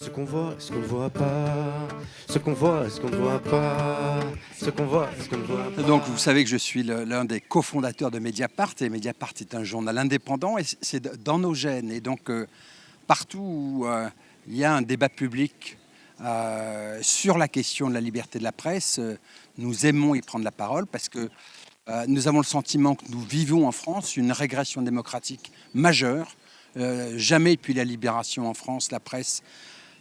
Ce qu'on voit, ce qu'on ne voit pas. Ce qu'on voit, ce qu'on ne voit pas. Ce qu'on voit, ce qu'on ne voit pas. Donc, vous savez que je suis l'un des cofondateurs de Mediapart. Et Mediapart est un journal indépendant et c'est dans nos gènes. Et donc, euh, partout où euh, il y a un débat public euh, sur la question de la liberté de la presse, nous aimons y prendre la parole parce que nous avons le sentiment que nous vivons en France une régression démocratique majeure. jamais depuis la libération en France, la presse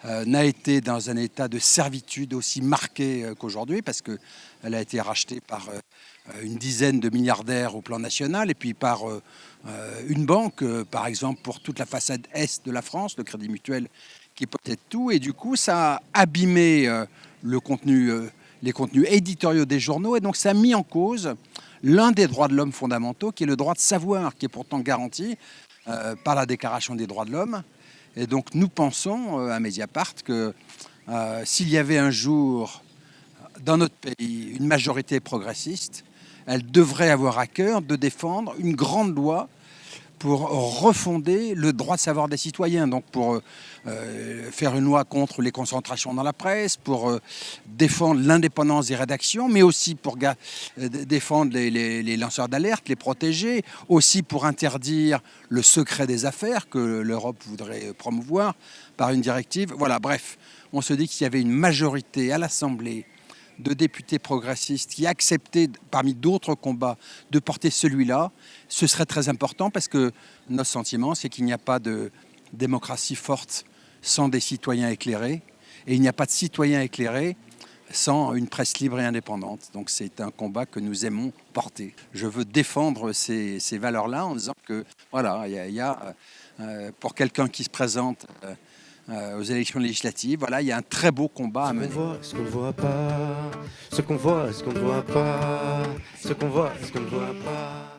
n'a été dans un état de servitude aussi marqué euh, qu'aujourd'hui, parce qu'elle a été rachetée par euh, une dizaine de milliardaires au plan national, et puis par une banque, par exemple, pour toute la façade est de la France, le Crédit Mutuel, qui peut-être tout, et du coup, ça a abîmé contenu, les contenus éditoriaux des journaux, et donc ça a mis en cause l'un des droits de l'homme fondamentaux, qui est le droit de savoir, qui est pourtant garanti par la Déclaration des droits de l'homme, et donc nous pensons euh, à Mediapart que euh, s'il y avait un jour dans notre pays une majorité progressiste, elle devrait avoir à cœur de défendre une grande loi pour refonder le droit de savoir des citoyens, donc pour euh, faire une loi contre les concentrations dans la presse, pour euh, défendre l'indépendance des rédactions, mais aussi pour euh, défendre les lanceurs d'alerte, les protéger, aussi pour interdire le secret des affaires que l'Europe voudrait promouvoir par une directive. Voilà, bref, on se dit qu'il y avait une majorité à l'Assemblée de députés progressistes qui acceptaient, parmi d'autres combats, de porter celui-là, ce serait très important parce que notre sentiment, c'est qu'il n'y a pas de démocratie forte sans des citoyens éclairés et il n'y a pas de citoyens éclairés sans une presse libre et indépendante. Donc c'est un combat que nous aimons porter. Je veux défendre ces, valeurs-là en disant que, voilà, il y a, euh, pour quelqu'un qui se présente euh, aux élections législatives. Voilà, il y a un très beau combat à mener. Ce qu'on voit, ce qu'on voit pas, ce qu'on voit, ce qu'on ne voit pas, ce qu'on voit, ce qu'on ne voit pas.